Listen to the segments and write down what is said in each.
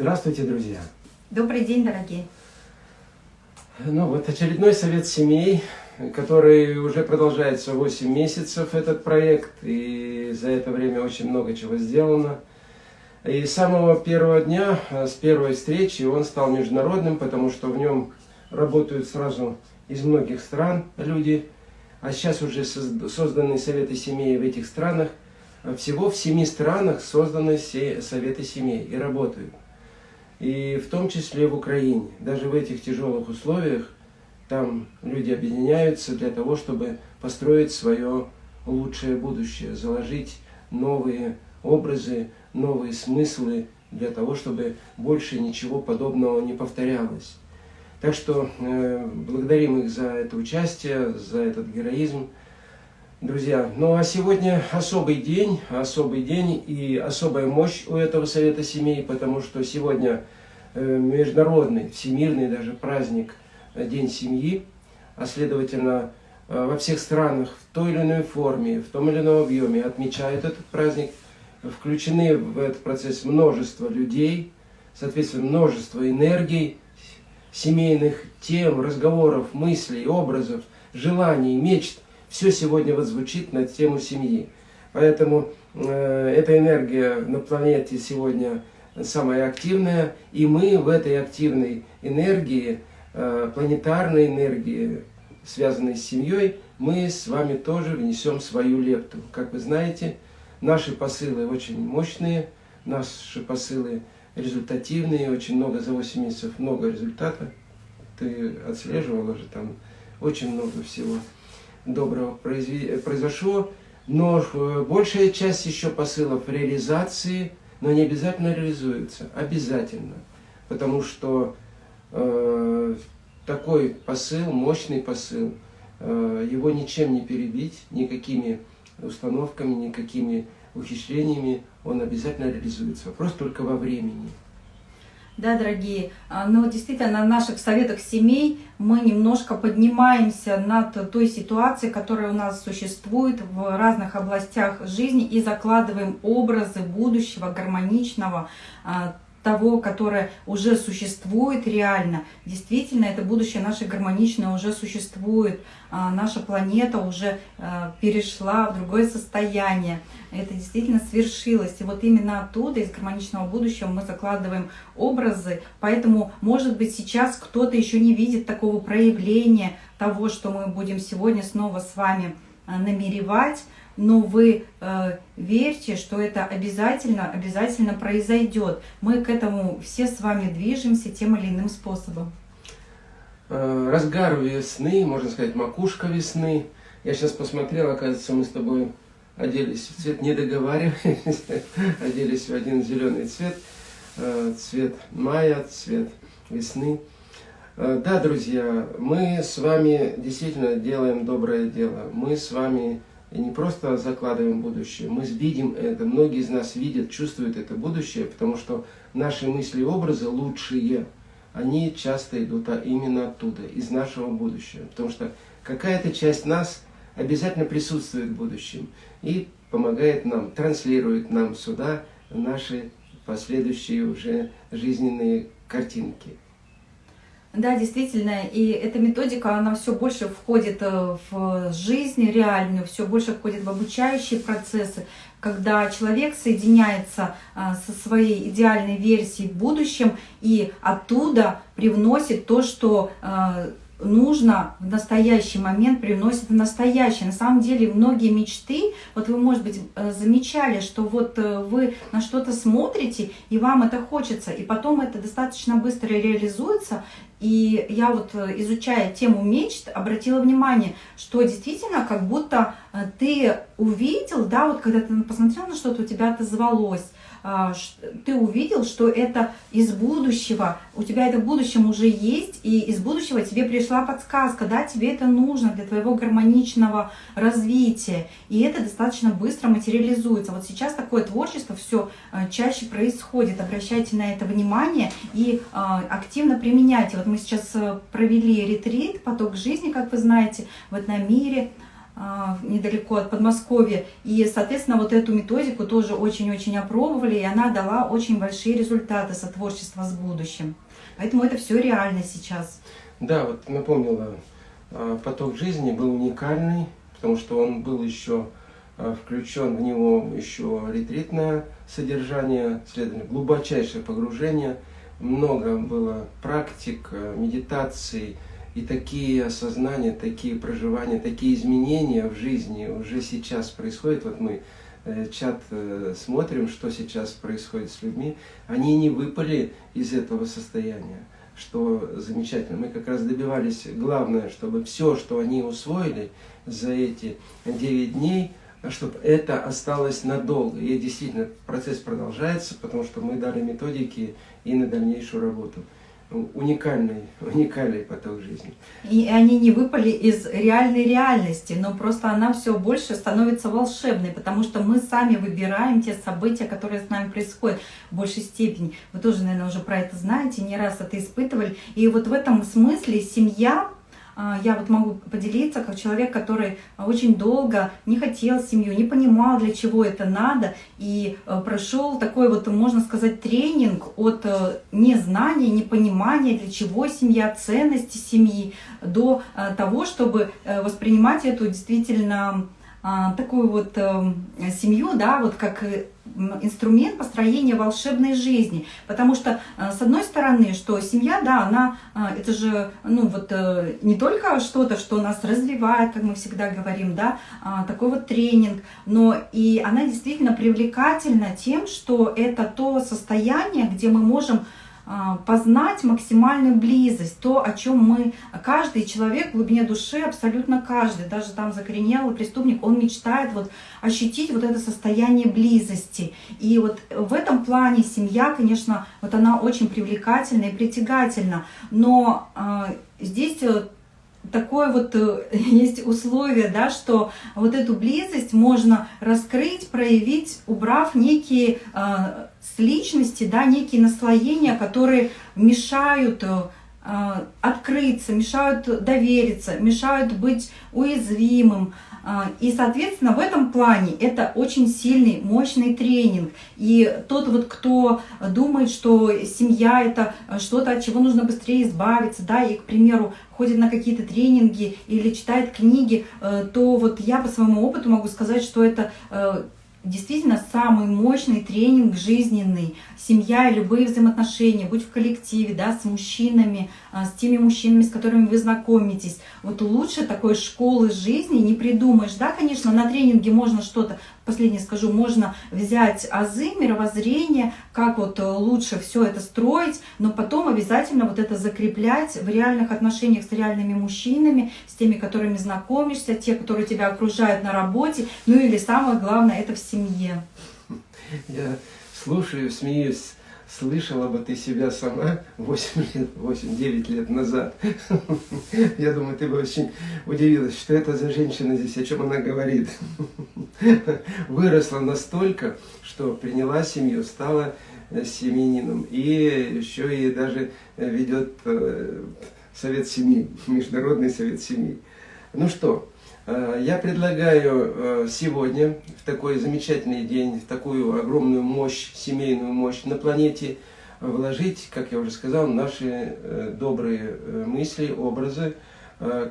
Здравствуйте, друзья! Добрый день, дорогие! Ну вот очередной совет семей, который уже продолжается 8 месяцев, этот проект, и за это время очень много чего сделано. И с самого первого дня, с первой встречи, он стал международным, потому что в нем работают сразу из многих стран люди, а сейчас уже созданы советы семей в этих странах. Всего в семи странах созданы все советы семей и работают и в том числе в Украине. Даже в этих тяжелых условиях там люди объединяются для того, чтобы построить свое лучшее будущее, заложить новые образы, новые смыслы для того, чтобы больше ничего подобного не повторялось. Так что э, благодарим их за это участие, за этот героизм. Друзья, ну а сегодня особый день, особый день и особая мощь у этого Совета Семей, потому что сегодня э, международный, всемирный даже праздник э, День семьи, а следовательно э, во всех странах в той или иной форме, в том или ином объеме отмечают этот праздник, включены в этот процесс множество людей, соответственно множество энергий, семейных тем, разговоров, мыслей, образов, желаний, мечт – все сегодня вот звучит на тему семьи. Поэтому э, эта энергия на планете сегодня самая активная, и мы в этой активной энергии, э, планетарной энергии, связанной с семьей, мы с вами тоже внесем свою лепту. Как вы знаете, наши посылы очень мощные, наши посылы результативные, очень много за 8 месяцев, много результата. Ты отслеживала же там очень много всего доброго произошло, но э, большая часть еще посылов реализации, но не обязательно реализуется, обязательно. Потому что э, такой посыл, мощный посыл, э, его ничем не перебить, никакими установками, никакими ухищрениями, он обязательно реализуется. Вопрос только во времени да, дорогие. А, но действительно на наших советах семей мы немножко поднимаемся над той ситуацией, которая у нас существует в разных областях жизни и закладываем образы будущего, гармоничного, а, того, которое уже существует реально. Действительно, это будущее наше гармоничное уже существует. А, наша планета уже а, перешла в другое состояние. Это действительно свершилось. И вот именно оттуда, из гармоничного будущего, мы закладываем образы. Поэтому, может быть, сейчас кто-то еще не видит такого проявления того, что мы будем сегодня снова с вами а, намеревать но вы э, верьте, что это обязательно, обязательно произойдет. Мы к этому все с вами движемся тем или иным способом. Э, разгар весны, можно сказать, макушка весны. Я сейчас посмотрел, оказывается, мы с тобой оделись в цвет, не договаривались, оделись в один зеленый цвет, э, цвет мая, цвет весны. Э, да, друзья, мы с вами действительно делаем доброе дело. Мы с вами не просто закладываем будущее, мы видим это, многие из нас видят, чувствуют это будущее, потому что наши мысли и образы лучшие, они часто идут а именно оттуда, из нашего будущего. Потому что какая-то часть нас обязательно присутствует в будущем и помогает нам, транслирует нам сюда наши последующие уже жизненные картинки. Да, действительно, и эта методика, она все больше входит э, в жизнь реальную, все больше входит в обучающие процессы, когда человек соединяется э, со своей идеальной версией в будущем и оттуда привносит то, что э, нужно в настоящий момент привносит в настоящее. На самом деле многие мечты, вот вы, может быть, замечали, что вот вы на что-то смотрите, и вам это хочется, и потом это достаточно быстро реализуется, и я вот, э, изучая тему мечт, обратила внимание, что действительно как будто э, ты увидел, да, вот когда ты посмотрел на что-то, у тебя отозвалось, ты увидел, что это из будущего, у тебя это в будущем уже есть, и из будущего тебе пришла подсказка, да, тебе это нужно для твоего гармоничного развития, и это достаточно быстро материализуется. Вот сейчас такое творчество все а, чаще происходит, обращайте на это внимание и а, активно применяйте. Вот мы сейчас провели ретрит «Поток жизни», как вы знаете, в этом мире, а, недалеко от Подмосковья. И, соответственно, вот эту методику тоже очень-очень опробовали, и она дала очень большие результаты сотворчества с будущим. Поэтому это все реально сейчас. Да, вот напомнила, а, поток жизни был уникальный, потому что он был еще а, включен в него еще ретритное содержание, следовательно, глубочайшее погружение, много было практик, медитаций, и такие осознания, такие проживания, такие изменения в жизни уже сейчас происходят. Вот мы э, чат э, смотрим, что сейчас происходит с людьми. Они не выпали из этого состояния, что замечательно. Мы как раз добивались, главное, чтобы все, что они усвоили за эти 9 дней, чтобы это осталось надолго. И действительно процесс продолжается, потому что мы дали методики и на дальнейшую работу уникальный, уникальный поток жизни. И они не выпали из реальной реальности, но просто она все больше становится волшебной, потому что мы сами выбираем те события, которые с нами происходят в большей степени. Вы тоже, наверное, уже про это знаете, не раз это испытывали. И вот в этом смысле семья я вот могу поделиться как человек, который очень долго не хотел семью, не понимал, для чего это надо, и э, прошел такой вот, можно сказать, тренинг от э, незнания, непонимания, для чего семья, ценности семьи, до э, того, чтобы воспринимать эту действительно а, такую вот эм, семью, да, вот как э, инструмент построения волшебной жизни. Потому что, э, с одной стороны, что семья, да, она, э, это же, ну вот, не только что-то, что нас развивает, как мы всегда говорим, да, а, такой вот тренинг, но и она действительно привлекательна тем, что это то состояние, где мы можем а, познать максимальную близость, то, о чем мы, каждый человек в глубине души, абсолютно каждый, даже там закоренелый преступник, он мечтает вот ощутить вот это состояние близости. И вот в этом плане семья, конечно, вот она очень привлекательна и притягательна, но э, здесь такое вот э, есть условие, да, что вот эту близость можно раскрыть, проявить, убрав некие э, с личности, да, некие наслоения, которые мешают э, открыться, мешают довериться, мешают быть уязвимым. Э, и, соответственно, в этом плане это очень сильный, мощный тренинг. И тот вот, кто думает, что семья это что-то, от чего нужно быстрее избавиться, да, и, к примеру, ходит на какие-то тренинги или читает книги, то вот я по своему опыту могу сказать, что это действительно самый мощный тренинг жизненный. Семья и любые взаимоотношения, будь в коллективе, да, с мужчинами, а, с теми мужчинами, с которыми вы знакомитесь. Вот лучше такой школы жизни не придумаешь. Да, конечно, на тренинге можно что-то последнее скажу, можно взять азы, мировоззрение, как вот э, лучше все это строить, но потом обязательно вот это закреплять в реальных отношениях с реальными мужчинами, с теми, которыми знакомишься, те, которые тебя окружают на работе, ну или самое главное, это в семье. Я слушаю, смеюсь слышала бы ты себя сама 8 лет, 8-9 лет назад. Я думаю, ты бы очень удивилась, что это за женщина здесь, о чем она говорит. Выросла настолько, что приняла семью, стала семенином и еще и даже ведет э, совет семьи, международный совет семьи. Ну что, я предлагаю э, сегодня, в такой замечательный день, в такую огромную мощь, семейную мощь на планете, вложить, как я уже сказал, наши э, добрые мысли, образы.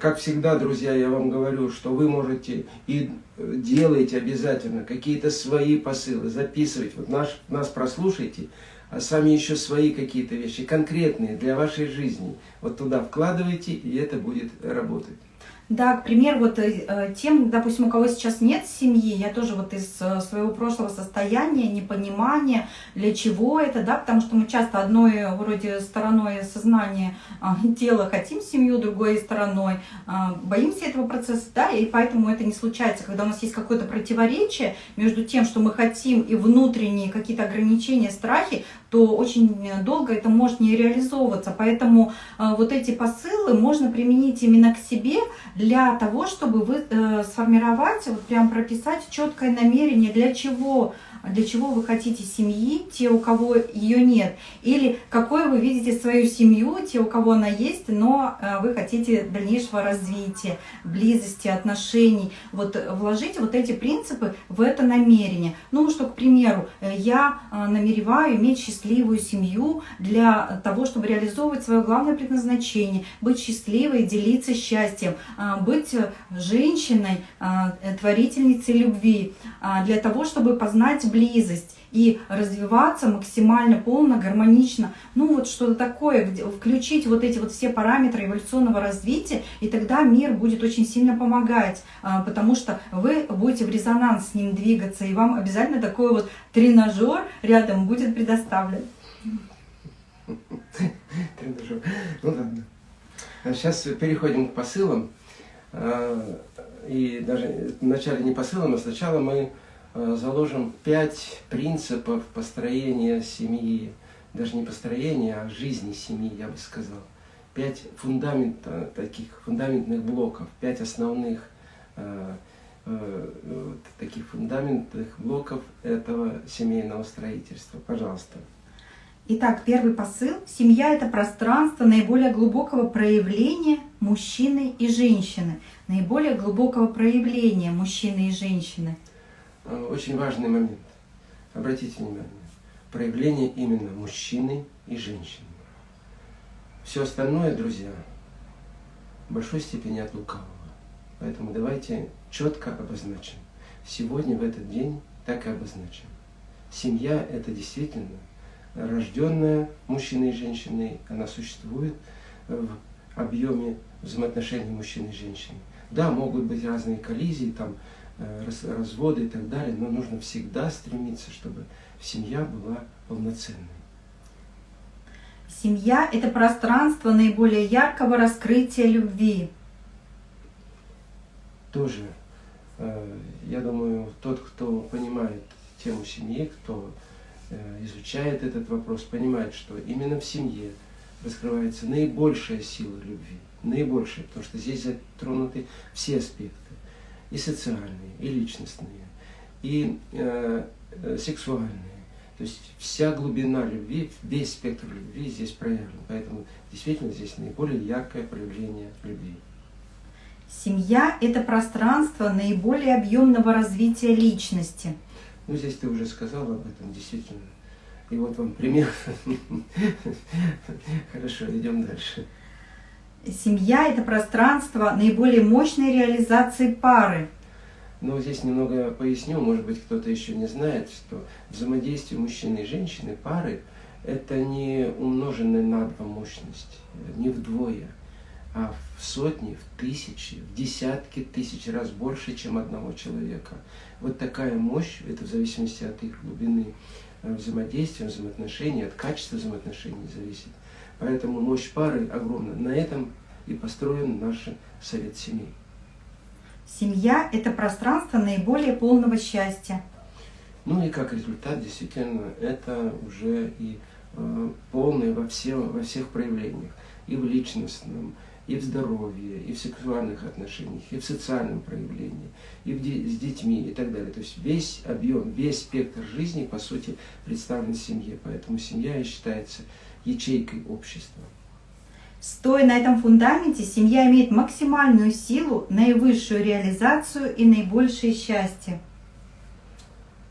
Как всегда, друзья, я вам говорю, что вы можете и делаете обязательно какие-то свои посылы, записывать. Вот наш, нас прослушайте, а сами еще свои какие-то вещи, конкретные для вашей жизни. Вот туда вкладывайте, и это будет работать. Да, к примеру, вот э, э, тем, допустим, у кого сейчас нет семьи, я тоже вот из э, своего прошлого состояния, непонимания, для чего это, да, потому что мы часто одной вроде стороной сознания тела хотим семью, другой стороной боимся этого процесса, да, и поэтому это не случается, когда у нас есть какое-то противоречие между тем, что мы хотим, и внутренние какие-то ограничения, страхи, то очень долго это может не реализовываться. Поэтому э, вот эти посылы можно применить именно к себе для того, чтобы вы э, сформировать, вот прям прописать четкое намерение, для чего для чего вы хотите семьи, те, у кого ее нет, или какой вы видите свою семью, те, у кого она есть, но э, вы хотите дальнейшего развития, близости, отношений. Вот вложите вот эти принципы в это намерение. Ну, что, к примеру, э, я э, намереваю иметь счастливую семью для того, чтобы реализовывать свое главное предназначение, быть счастливой, делиться счастьем, быть женщиной, творительницей любви, для того, чтобы познать близость и развиваться максимально полно, гармонично. Ну вот что-то такое, где, включить вот эти вот все параметры эволюционного развития, и тогда мир будет очень сильно помогать, а, потому что вы будете в резонанс с ним двигаться, и вам обязательно такой вот тренажер рядом будет предоставлен. Тренажер. Ну ладно. Сейчас переходим к посылам. А, и даже вначале не посылам, а сначала мы Э, заложим пять принципов построения семьи, даже не построения, а жизни семьи, я бы сказал. Пять фундамента, таких фундаментных блоков, пять основных э, э, таких фундаментных блоков этого семейного строительства. Пожалуйста. Итак, первый посыл. Семья – это пространство наиболее глубокого проявления мужчины и женщины. Наиболее глубокого проявления мужчины и женщины – Э, очень важный момент. Обратите внимание. Проявление именно мужчины и женщины. Все остальное, друзья, в большой степени от лукавого. Поэтому давайте четко обозначим. Сегодня, в этот день, так и обозначим. Семья – это действительно рожденная мужчиной и женщиной. Она существует в объеме взаимоотношений мужчины и женщины. Да, могут быть разные коллизии, там, Э, разводы и так далее, но нужно всегда стремиться, чтобы семья была полноценной. Семья – это пространство наиболее яркого раскрытия любви. Тоже, э, я думаю, тот, кто понимает тему семьи, кто э, изучает этот вопрос, понимает, что именно в семье раскрывается наибольшая сила любви, наибольшая, потому что здесь затронуты все аспекты и социальные, и личностные, и э, э, сексуальные. То есть вся глубина любви, весь спектр любви здесь проявлен. Поэтому действительно здесь наиболее яркое проявление любви. Семья – это пространство наиболее объемного развития личности. Ну, здесь ты уже сказал об этом, действительно. И вот вам пример. Хорошо, идем дальше. Семья – это пространство наиболее мощной реализации пары. Ну, здесь немного поясню, может быть, кто-то еще не знает, что взаимодействие мужчины и женщины, пары, это не умноженная на два мощность, не вдвое, а в сотни, в тысячи, в десятки тысяч раз больше, чем одного человека. Вот такая мощь, это в зависимости от их глубины э, взаимодействия, взаимоотношений, от качества взаимоотношений зависит. Поэтому мощь пары огромна. На этом и построен наш совет семей. Семья – это пространство наиболее полного счастья. Ну и как результат, действительно, это уже и э, полное во, все, во всех проявлениях. И в личностном, и в здоровье, и в сексуальных отношениях, и в социальном проявлении, и в де с детьми и так далее. То есть весь объем, весь спектр жизни, по сути, представлен в семье. Поэтому семья считается ячейкой общества. Стоя на этом фундаменте, семья имеет максимальную силу, наивысшую реализацию и наибольшее счастье.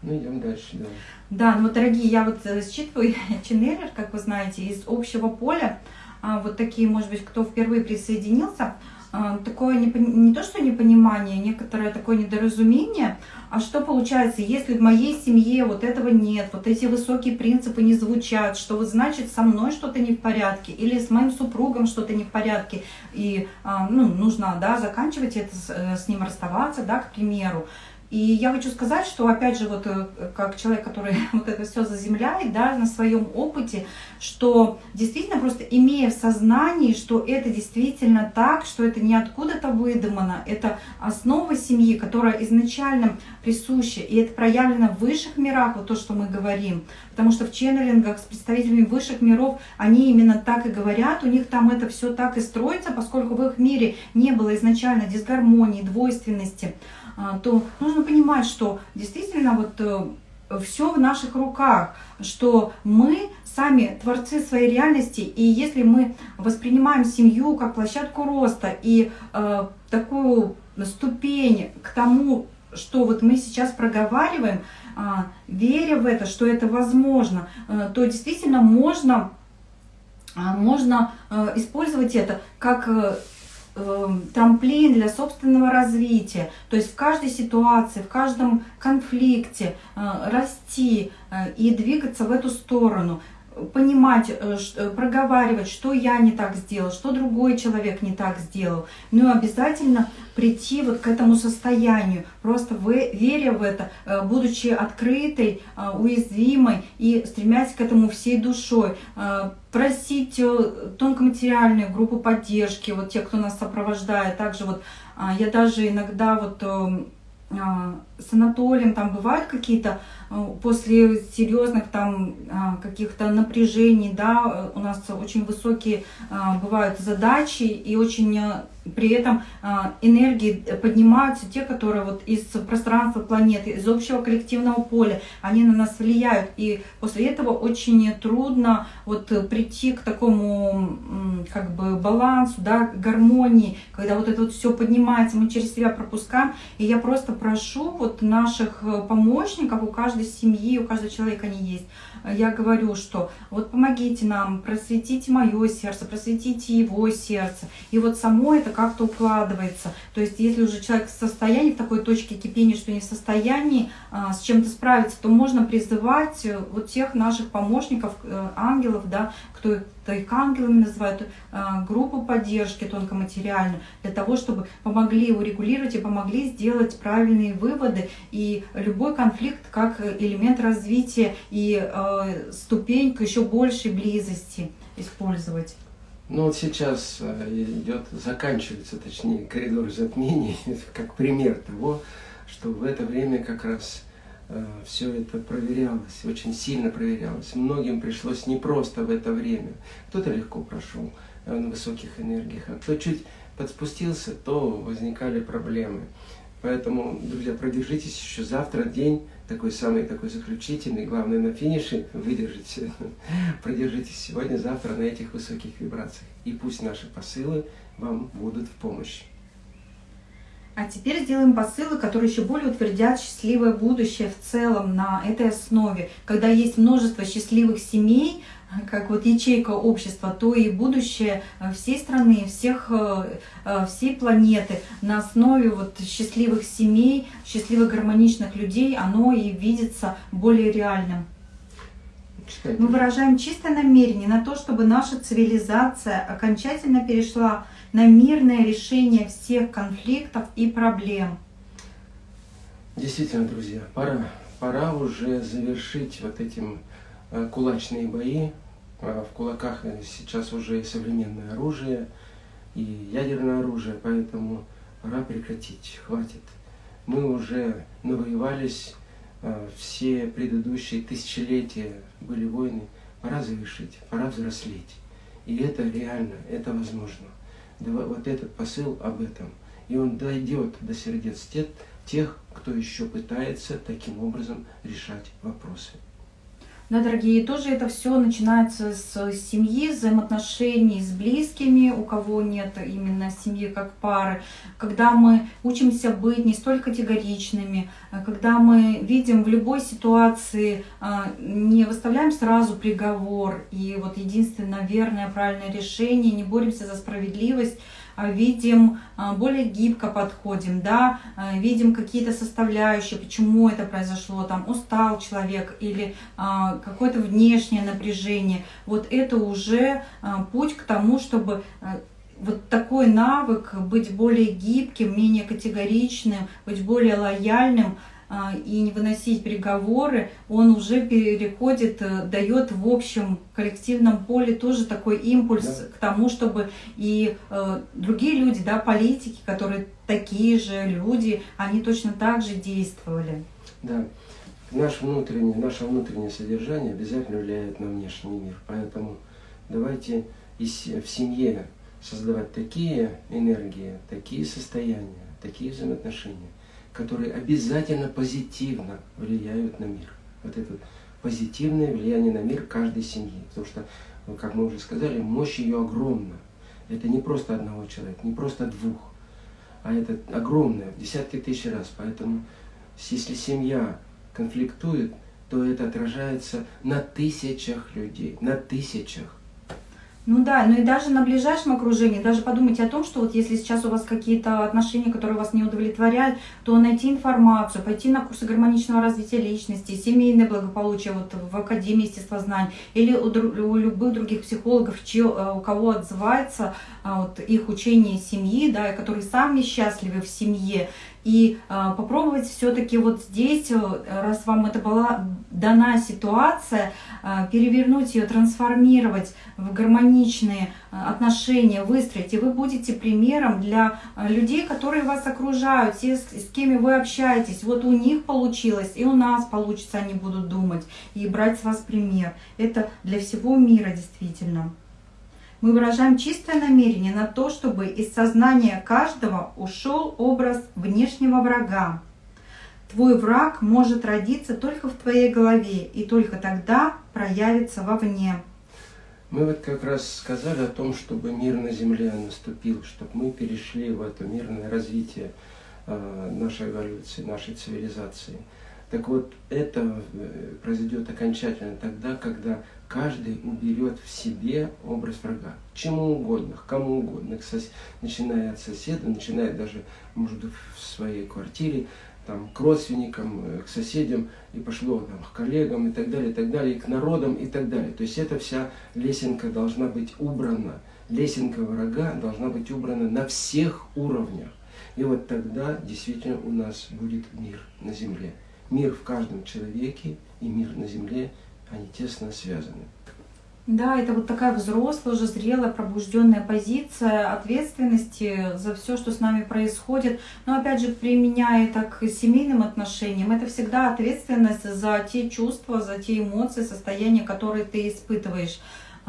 Ну, идем дальше, да. Да, ну, дорогие, я вот э, считываю ченнелер, как вы знаете, из общего поля. А, вот такие, может быть, кто впервые присоединился, такое не, не то, что непонимание, некоторое такое недоразумение, а что получается, если в моей семье вот этого нет, вот эти высокие принципы не звучат, что вот значит со мной что-то не в порядке, или с моим супругом что-то не в порядке, и а, ну, нужно да, заканчивать это, с, э, с ним расставаться, да, к примеру. И я хочу сказать, что опять же, вот э, как человек, который вот это все заземляет, да, на своем опыте, что действительно просто имея в сознании, что это действительно так, что это не откуда-то выдумано, это основа семьи, которая изначально присуща, и это проявлено в высших мирах, вот то, что мы говорим, потому что в ченнелингах с представителями высших миров, они именно так и говорят, у них там это все так и строится, поскольку в их мире не было изначально дисгармонии, двойственности, то нужно понимать, что действительно вот э, все в наших руках, что мы сами творцы своей реальности, и если мы воспринимаем семью как площадку роста и э, такую ступень к тому, что вот мы сейчас проговариваем, э, веря в это, что это возможно, э, то действительно можно, э, можно э, использовать это как э, трамплин для собственного развития. То есть в каждой ситуации, в каждом конфликте э, расти э, и двигаться в эту сторону понимать, э, проговаривать, что я не так сделал, что другой человек не так сделал. Ну и обязательно прийти вот к этому состоянию, просто веря в это, будучи открытой, уязвимой и стремясь к этому всей душой просить э, тонкоматериальную группу поддержки, вот те, кто нас сопровождает. Также вот а, я даже иногда вот эм, с Анатолием там бывают какие-то э, после серьезных там а, каких-то напряжений, да, у нас очень высокие бывают задачи и очень при этом а, энергии поднимаются те, которые вот из пространства планеты, из общего коллективного поля, они на нас влияют. И после этого очень трудно вот прийти к такому как бы балансу, да, гармонии, когда вот это вот все поднимается, мы через себя пропускаем. И я просто прошу вот наших помощников, у каждой семьи, у каждого человека они есть, я говорю, что вот помогите нам, просветите мое сердце, просветите его сердце. И вот само это как-то укладывается. То есть если уже человек в состоянии, в такой точке кипения, что не в состоянии а, с чем-то справиться, то можно призывать э, вот тех наших помощников, э, ангелов, да, кто ангелами называют, э, группу поддержки тонкоматериальную, для того, чтобы помогли урегулировать и помогли сделать правильные выводы. И любой конфликт как элемент развития и э, ступень к еще большей близости использовать. Ну вот сейчас э, идет, заканчивается, точнее, коридор затмений, как пример того, что в это время как раз все это проверялось, очень сильно проверялось. Многим пришлось непросто в это время. Кто-то легко прошел э, на высоких энергиях, а кто чуть подспустился, то возникали проблемы. Поэтому, друзья, продержитесь еще завтра день, такой самый такой заключительный, главное на финише, выдержите, продержитесь сегодня-завтра на этих высоких вибрациях. И пусть наши посылы вам будут в помощь. А теперь сделаем посылы, которые еще более утвердят счастливое будущее в целом на этой основе. Когда есть множество счастливых семей, как вот ячейка общества, то и будущее всей страны, всех, э, э, всей планеты на основе вот счастливых семей, счастливых гармоничных людей, оно и видится более реальным. Мы выражаем чистое намерение на то, чтобы наша цивилизация окончательно перешла на мирное решение всех конфликтов и проблем. Действительно, друзья, пора, пора уже завершить вот этим э, кулачные бои. А в кулаках сейчас уже и современное оружие, и ядерное оружие, поэтому пора прекратить, хватит. Мы уже навоевались, э, все предыдущие тысячелетия были войны, пора завершить, пора взрослеть. И это реально, это возможно вот этот посыл об этом. И он дойдет до сердец тех, кто еще пытается таким образом решать вопросы. Да, дорогие, тоже это все начинается с семьи, взаимоотношений с близкими, у кого нет именно семьи как пары, когда мы учимся быть не столь категоричными, когда мы видим в любой ситуации, а, не выставляем сразу приговор, и вот единственное верное, правильное решение, не боремся за справедливость, видим, а, более гибко подходим, да, а, видим какие-то составляющие, почему это произошло, там устал человек или какое-то внешнее напряжение. Вот это уже путь к тому, чтобы вот такой навык быть более гибким, менее категоричным, быть более лояльным – а, и не выносить переговоры, он уже переходит, э, дает в общем коллективном поле тоже такой импульс да. к тому, чтобы и э, другие люди, да, политики, которые такие же люди, они точно так же действовали. Да. Наш внутренний, наше внутреннее содержание обязательно влияет на внешний мир. Поэтому давайте в семье создавать такие энергии, такие состояния, такие взаимоотношения, которые обязательно позитивно влияют на мир. Вот это позитивное влияние на мир каждой семьи. Потому что, ну, как мы уже сказали, мощь ее огромна. Это не просто одного человека, не просто двух, а это огромное, в десятки тысяч раз. Поэтому, если семья конфликтует, то это отражается на тысячах людей, на тысячах. Ну да, ну и даже на ближайшем окружении, даже подумайте о том, что вот если сейчас у вас какие-то отношения, которые вас не удовлетворяют, то найти информацию, пойти на курсы гармоничного развития личности, семейное благополучие вот в Академии естествознаний или у, у любых других психологов, чьи, э, у кого отзывается а, вот, их учение семьи, да, и которые сами счастливы в семье, и э, попробовать все-таки вот здесь, э, раз вам это была дана ситуация, э, перевернуть ее, трансформировать в гармоничные э, отношения, выстроить, и вы будете примером для людей, которые вас окружают, те, с кем вы общаетесь. Вот у них получилось, и у нас получится, они будут думать, и брать с вас пример. Это для всего мира действительно. Мы выражаем чистое намерение на то, чтобы из сознания каждого ушел образ внешнего врага. Твой враг может родиться только в твоей голове и только тогда проявится вовне. Мы вот как раз сказали о том, чтобы мир на Земле наступил, чтобы мы перешли в это мирное развитие э, нашей эволюции, нашей цивилизации. Так вот, это э, произойдет окончательно тогда, когда каждый уберет в себе образ врага. Чему угодно, кому угодно, начиная от соседа, начиная даже, может быть, в своей квартире, там, к родственникам, э, к соседям, и пошло там, к коллегам и так далее, и так далее, и к народам и так далее. То есть эта вся лесенка должна быть убрана. Лесенка врага должна быть убрана на всех уровнях. И вот тогда действительно у нас будет мир на земле мир в каждом человеке и мир на земле, они тесно связаны. Да, это вот такая взрослая, уже зрелая, пробужденная позиция ответственности за все, что с нами происходит. Но опять же, применяя это к семейным отношениям, это всегда ответственность за те чувства, за те эмоции, состояния, которые ты испытываешь.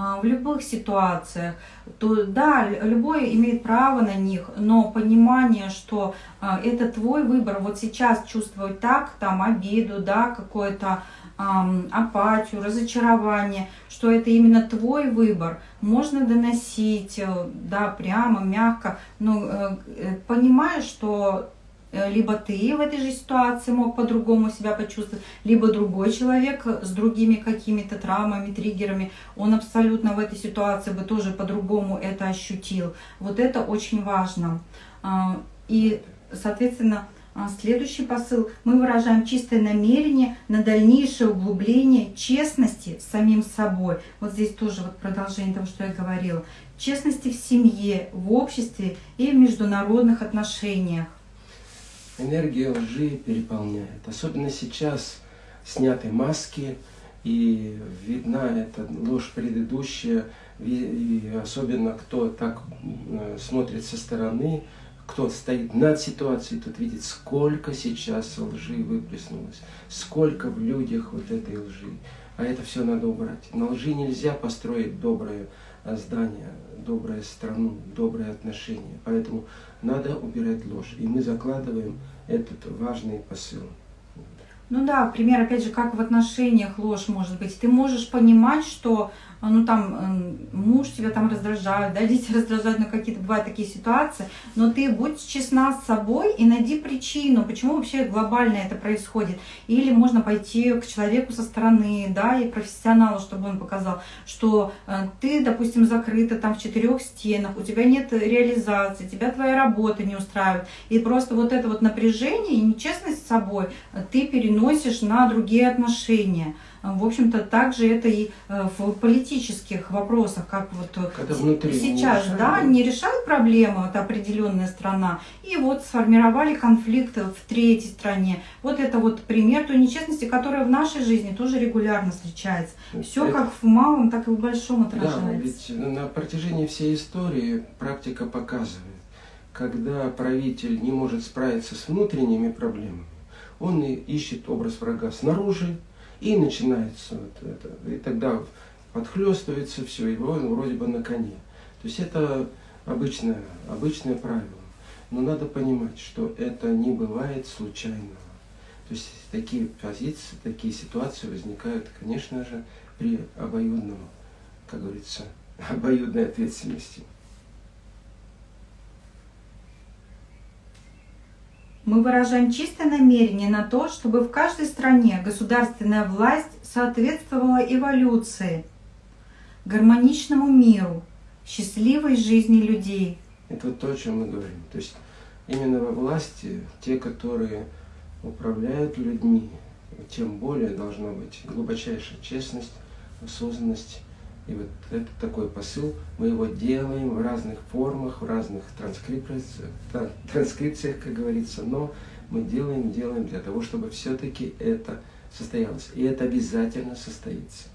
А, в любых ситуациях, то да, любой имеет право на них, но понимание, что а, это твой выбор, вот сейчас чувствовать так, там обиду, да, какое-то апатию, разочарование, что это именно твой выбор, можно доносить, э, да, прямо, мягко, но э, э, понимаешь, что либо ты в этой же ситуации мог по-другому себя почувствовать, либо другой человек с другими какими-то травмами, триггерами, он абсолютно в этой ситуации бы тоже по-другому это ощутил. Вот это очень важно. А, и, соответственно, следующий посыл. Мы выражаем чистое намерение на дальнейшее углубление честности с самим собой. Вот здесь тоже вот продолжение того, что я говорила. Честности в семье, в обществе и в международных отношениях энергия лжи переполняет. Особенно сейчас сняты маски, и видна эта ложь предыдущая, и особенно кто так э, смотрит со стороны, кто стоит над ситуацией, тот видит, сколько сейчас лжи выплеснулось, сколько в людях вот этой лжи. А это все надо убрать. На лжи нельзя построить доброе здание, добрую страну, добрые отношения. Поэтому надо убирать ложь. И мы закладываем этот важный посыл. Ну да, пример, опять же, как в отношениях ложь может быть. Ты можешь понимать, что а, ну там эм, муж тебя там раздражает, да, дети раздражают, но какие-то бывают такие ситуации, но ты будь честна с собой и найди причину, почему вообще глобально это происходит. Или можно пойти к человеку со стороны, да, и профессионалу, чтобы он показал, что э, ты, допустим, закрыта там в четырех стенах, у тебя нет реализации, тебя твоя работа не устраивает, и просто вот это вот напряжение и нечестность с собой ты переносишь на другие отношения. В общем-то, также это и э, в политических вопросах, как вот э, Когда сейчас, не да, не решают проблему вот определенная страна, и вот сформировали конфликт в третьей стране. Вот это вот пример той нечестности, которая в нашей жизни тоже регулярно встречается. Все это... как в малом, так и в большом отражается. Да, ведь на протяжении всей истории практика показывает, когда правитель не может справиться с внутренними проблемами, он и ищет образ врага снаружи, и начинается вот это. И тогда подхлестывается все, и он вроде бы на коне. То есть это обычное, обычное правило. Но надо понимать, что это не бывает случайного. То есть такие позиции, такие ситуации возникают, конечно же, при обоюдном, как говорится, обоюдной ответственности. Мы выражаем чистое намерение на то, чтобы в каждой стране государственная власть соответствовала эволюции, гармоничному миру, счастливой жизни людей. Это вот то, о чем мы говорим. То есть именно во власти те, которые управляют людьми, тем более должна быть глубочайшая честность, осознанность. И вот это такой посыл, мы его делаем в разных формах, в разных транскрипциях, транскрипциях как говорится, но мы делаем, делаем для того, чтобы все-таки это состоялось. И это обязательно состоится.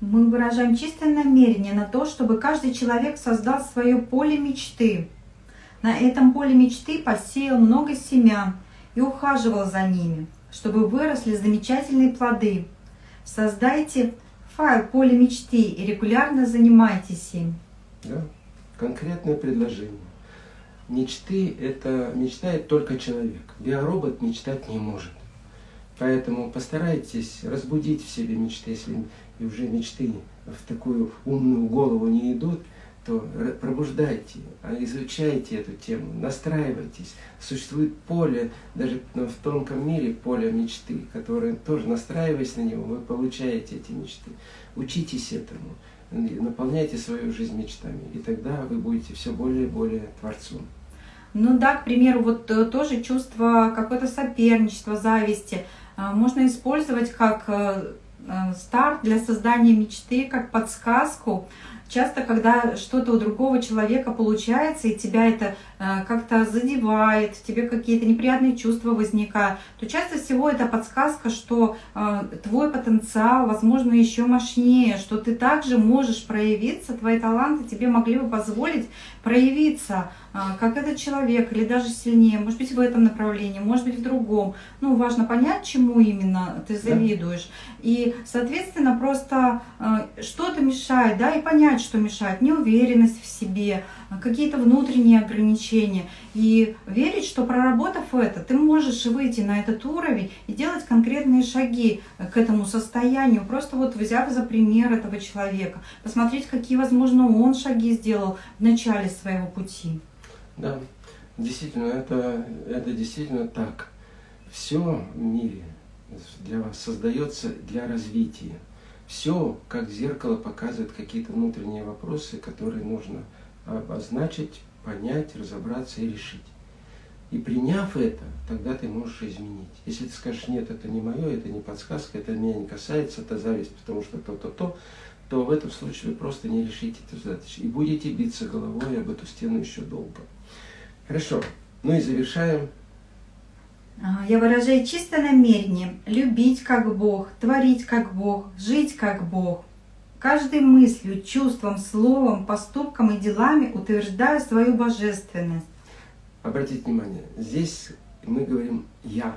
Мы выражаем чистое намерение на то, чтобы каждый человек создал свое поле мечты. На этом поле мечты посеял много семян и ухаживал за ними, чтобы выросли замечательные плоды. Создайте файл поле мечты и регулярно занимайтесь им. Да, конкретное предложение. Мечты – это мечтает только человек. Биоробот мечтать не может. Поэтому постарайтесь разбудить в себе мечты, если уже мечты в такую умную голову не идут, то пробуждайте, а изучайте эту тему, настраивайтесь. Существует поле, даже в тонком мире поле мечты, которое тоже, настраиваясь на него, вы получаете эти мечты. Учитесь этому, наполняйте свою жизнь мечтами, и тогда вы будете все более и более творцом. Ну да, к примеру, вот э, тоже чувство какое-то соперничества, зависти – а, можно использовать как э, э, старт для создания мечты, как подсказку. Часто, когда что-то у другого человека получается, и тебя это э, как-то задевает, тебе какие-то неприятные чувства возникают, то часто всего это подсказка, что твой потенциал, возможно, еще мощнее, что ты также можешь проявиться, твои таланты тебе могли бы позволить проявиться а, как этот человек, или даже сильнее, может быть, в этом направлении, может быть, в другом. Ну, важно понять, чему именно ты завидуешь. И, соответственно, просто что-то мешает, да, и понять, что мешает. Неуверенность в себе, какие-то внутренние ограничения. И верить, что проработав это, ты можешь выйти на этот уровень и делать конкретные шаги к этому состоянию, просто вот взяв за пример этого человека, посмотреть, какие, возможно, он шаги сделал в начале своего пути. Да, действительно, это, это действительно так. Все в мире для вас создается для развития. Все, как зеркало, показывает какие-то внутренние вопросы, которые нужно обозначить, понять, разобраться и решить. И приняв это, тогда ты можешь изменить. Если ты скажешь, нет, это не мое, это не подсказка, это меня не касается, это зависть, потому что то-то-то, то в этом случае вы просто не решите эту задачу. И будете биться головой об эту стену еще долго. Хорошо. Ну и завершаем. А, я выражаю чистое намерение любить как Бог, творить как Бог, жить как Бог. Каждой мыслью, чувством, словом, поступком и делами утверждаю свою божественность. Обратите внимание, здесь мы говорим «я».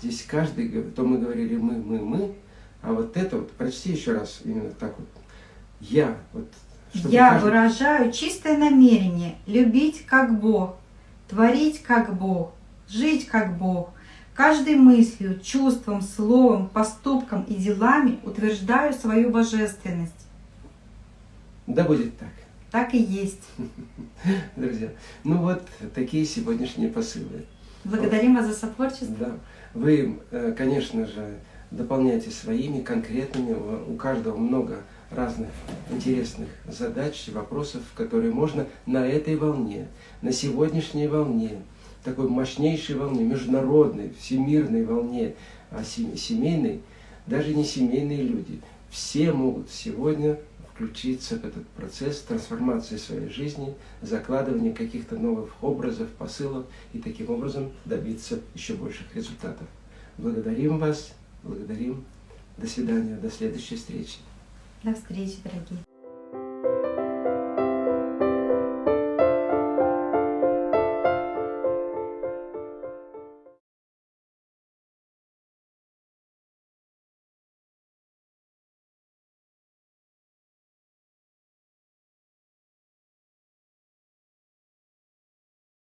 Здесь каждый, то мы говорили «мы», «мы», «мы», а вот это вот, прочти еще раз именно так вот. «Я». Вот, я каждый... выражаю чистое намерение любить как Бог, творить как Бог, жить как Бог. Каждой мыслью, чувством, словом, поступком и делами утверждаю свою божественность. Да будет так. Так и есть. Друзья, ну вот такие сегодняшние посылы. Благодарим вас за сотворчество. Да. Вы, э, конечно же, дополняйте своими конкретными, у каждого много разных интересных задач, вопросов, которые можно на этой волне, на сегодняшней волне, такой мощнейшей волне, международной, всемирной волне, а семейной, даже не семейные люди, все могут сегодня включиться в этот процесс трансформации своей жизни, закладывания каких-то новых образов, посылов и таким образом добиться еще больших результатов. Благодарим вас, благодарим. До свидания, до следующей встречи. До встречи, дорогие.